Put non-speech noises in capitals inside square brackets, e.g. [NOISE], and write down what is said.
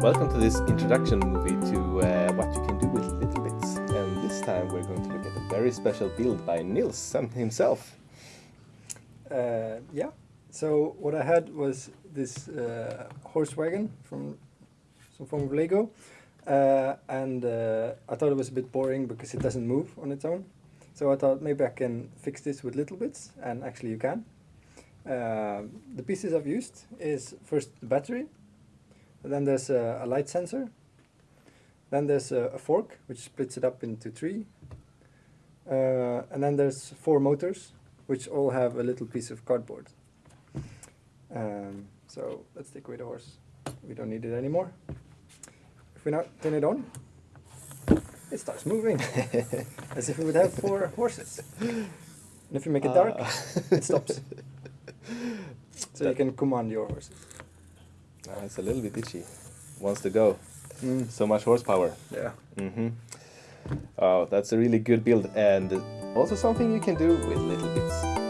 Welcome to this introduction movie to uh, what you can do with littleBits. And this time we're going to look at a very special build by Nils himself. Uh, yeah. So what I had was this uh, horse wagon from some form of Lego, uh, and uh, I thought it was a bit boring because it doesn't move on its own. So I thought maybe I can fix this with littleBits, and actually you can. Uh, the pieces I've used is first the battery, then there's a, a light sensor, then there's a, a, fork which splits it up into three, uh, and then there's four motors which all have a little piece of cardboard. Um, so let's take away the horse. We don't need it anymore. If we now turn it on, it starts moving [LAUGHS] as if we would have four horses. And if you make it dark, uh. it stops. [LAUGHS] So that you can command your horses. It's a little bit itchy. Wants to go. Mm. So much horsepower. Yeah. Mm -hmm. Oh, that's a really good build and also something you can do with littleBits.